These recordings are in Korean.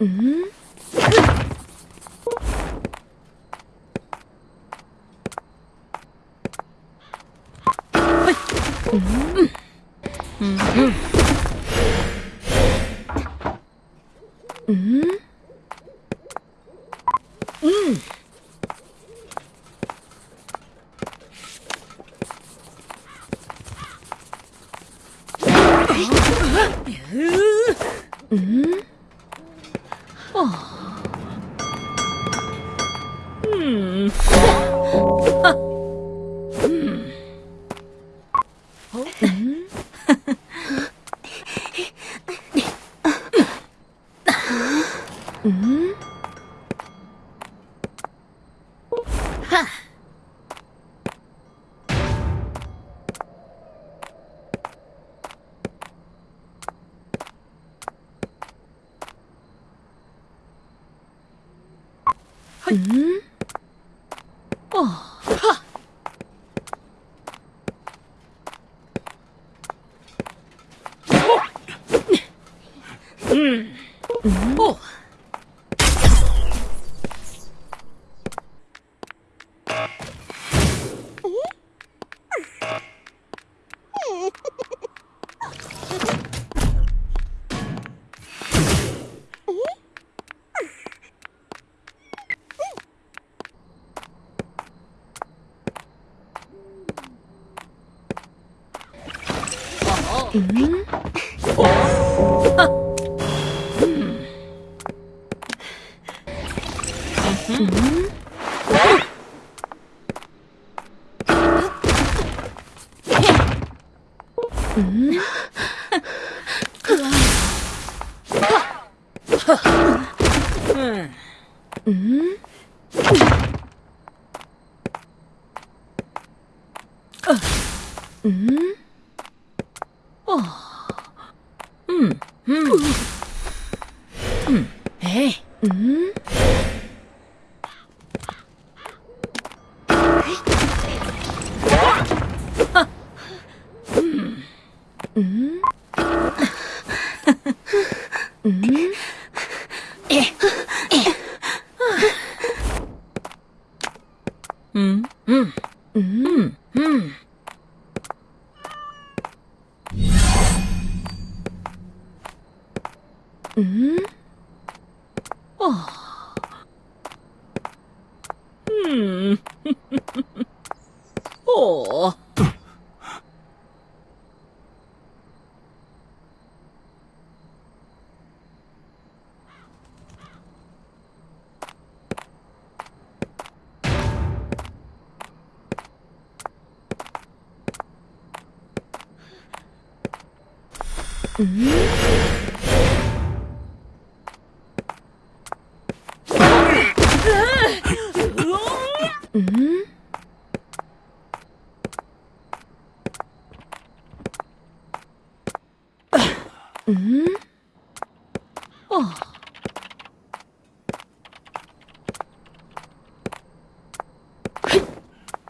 Ừ. Mm-hmm. 嗯。 음? 음? 음? 음? 음? ああうん。うん。うん、うん、えいうん、うん、うん、うん。嗯。哦嗯哦嗯 어.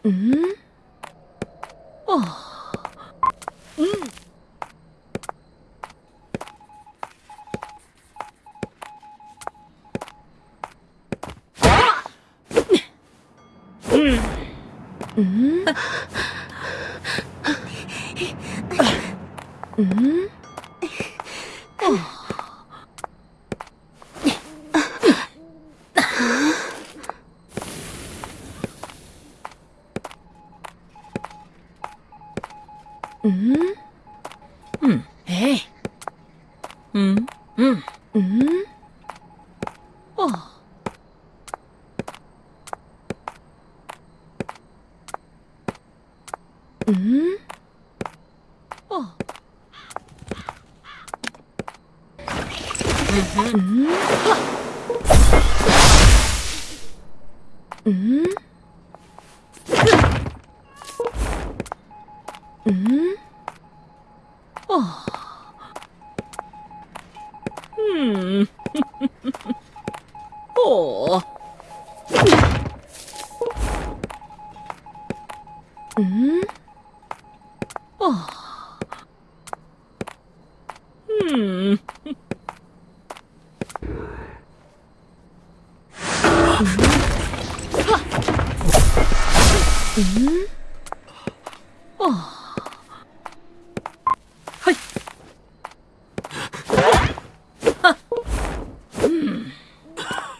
음? 어. 음. 음. 음? 음? うん。うん。えい。うん。うん。ん。ん。ん。ん。哦，嗯，哦。嗯，哦，嗯。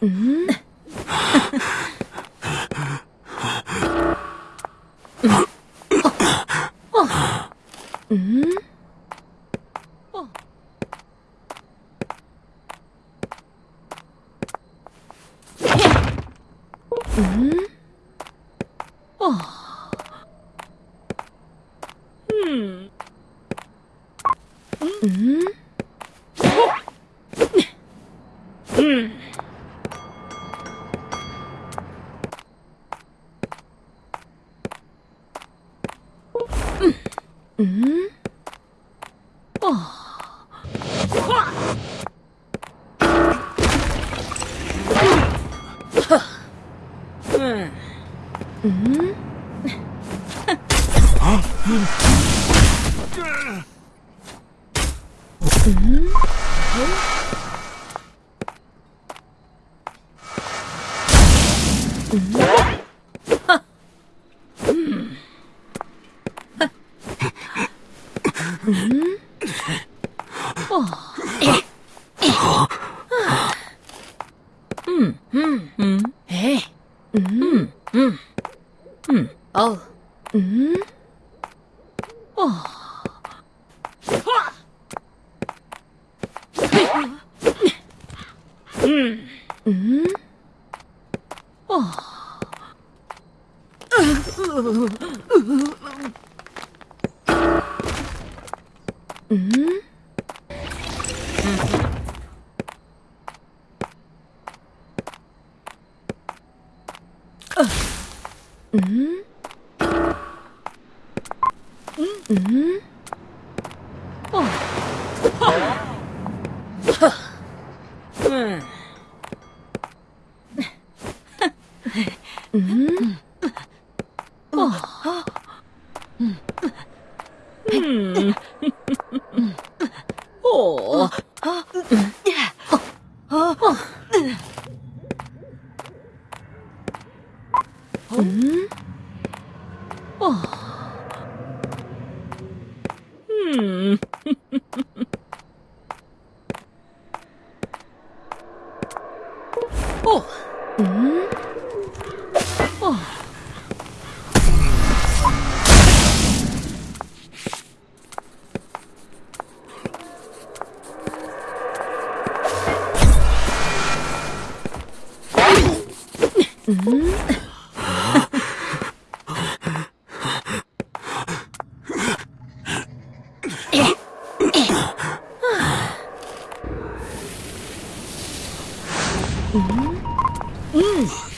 음. 어. 어. 음. 어. 음. 어. Mm-hmm. Oh. Huh? Mm-hmm. Huh? mm? Huh? 음, 음, 음. 에이. 음, 음, 음. 어우. 음. 어. 음. 음. 어. うん？うん？うん？Mm-hmm. Uhum. Hum.